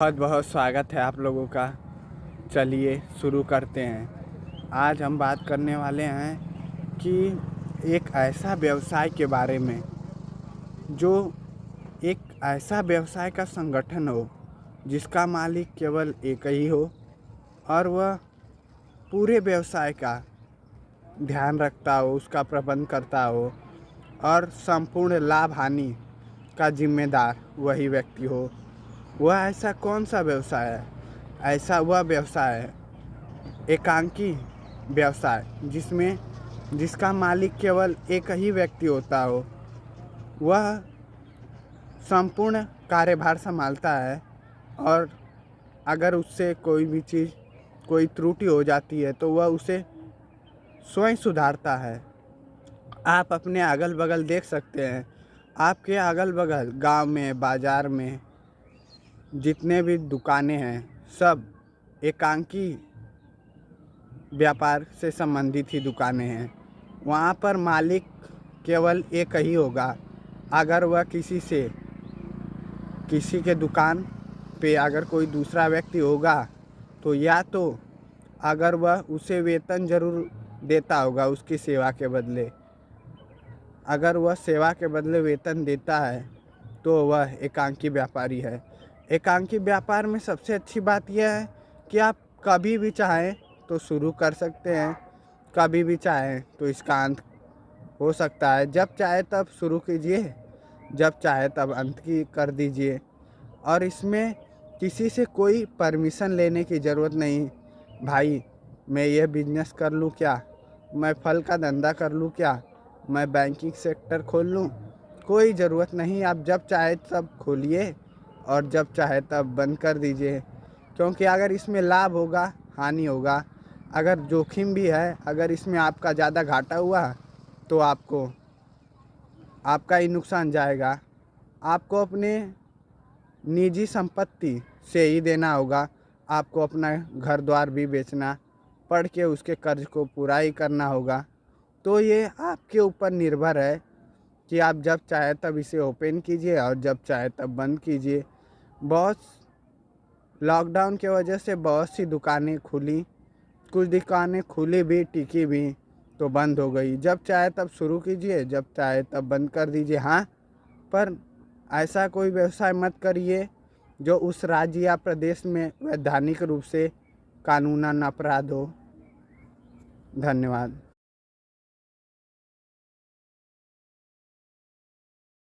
बहुत बहुत स्वागत है आप लोगों का। चलिए शुरू करते हैं। आज हम बात करने वाले हैं कि एक ऐसा व्यवसाय के बारे में, जो एक ऐसा व्यवसाय का संगठन हो, जिसका मालिक केवल एक ही हो, और वह पूरे व्यवसाय का ध्यान रखता हो, उसका प्रबंध करता हो, और संपूर्ण लाभ हानि का जिम्मेदार वही व्यक्ति हो। वह ऐसा कौन सा व्यवसाय है? ऐसा वह व्यवसाय है, एकांकी व्यवसाय, जिसमें, जिसका मालिक केवल एक ही व्यक्ति होता हो। वह संपूर्ण कार्यभार संभालता है और अगर उससे कोई भी चीज़, कोई त्रुटि हो जाती है तो वह उसे स्वयं सुधारता है। आप अपने अगल बगल देख सकते हैं। आपके अगल बगल गाँव में, बाज़ार में जितने भी दुकानें हैं, सब एकांकी व्यापार से संबंधित ही दुकानें हैं। वहाँ पर मालिक केवल एक ही होगा। अगर वह किसी से, किसी के दुकान पे अगर कोई दूसरा व्यक्ति होगा तो या तो अगर वह उसे वेतन ज़रूर देता होगा उसकी सेवा के बदले। अगर वह सेवा के बदले वेतन देता है तो वह एकांकी व्यापारी है। एकांकी व्यापार में सबसे अच्छी बात यह है कि आप कभी भी चाहें तो शुरू कर सकते हैं, कभी भी चाहें तो इसका अंत हो सकता है। जब चाहे तब शुरू कीजिए, जब चाहे तब अंत की कर दीजिए। और इसमें किसी से कोई परमिशन लेने की ज़रूरत नहीं। भाई, मैं ये बिज़नेस कर लूँ क्या? मैं फल का धंधा कर लूँ क्या? मैं बैंकिंग सेक्टर खोल लूँ? कोई ज़रूरत नहीं, आप जब चाहे तब खोलिए। और जब चाहे तब बंद कर दीजिए, क्योंकि अगर इसमें लाभ होगा, हानि होगा। अगर जोखिम भी है, अगर इसमें आपका ज़्यादा घाटा हुआ तो आपको, आपका ही नुकसान जाएगा। आपको अपने निजी संपत्ति से ही देना होगा। आपको अपना घर द्वार भी बेचना, पढ़ के उसके कर्ज को पूरा ही करना होगा। तो ये आपके ऊपर निर्भर है। कि आप जब चाहे तब इसे ओपन कीजिए और जब चाहे तब बंद कीजिए। बहुत लॉकडाउन के वजह से बहुत सी दुकानें खुली। कुछ दुकानें खुली भी, टिकी भी तो बंद हो गई। जब चाहे तब शुरू कीजिए, जब चाहे तब बंद कर दीजिए। हाँ पर ऐसा कोई व्यवसाय मत करिए जो उस राज्य या प्रदेश में वैधानिक रूप से कानूनन अपराध हो। धन्यवाद।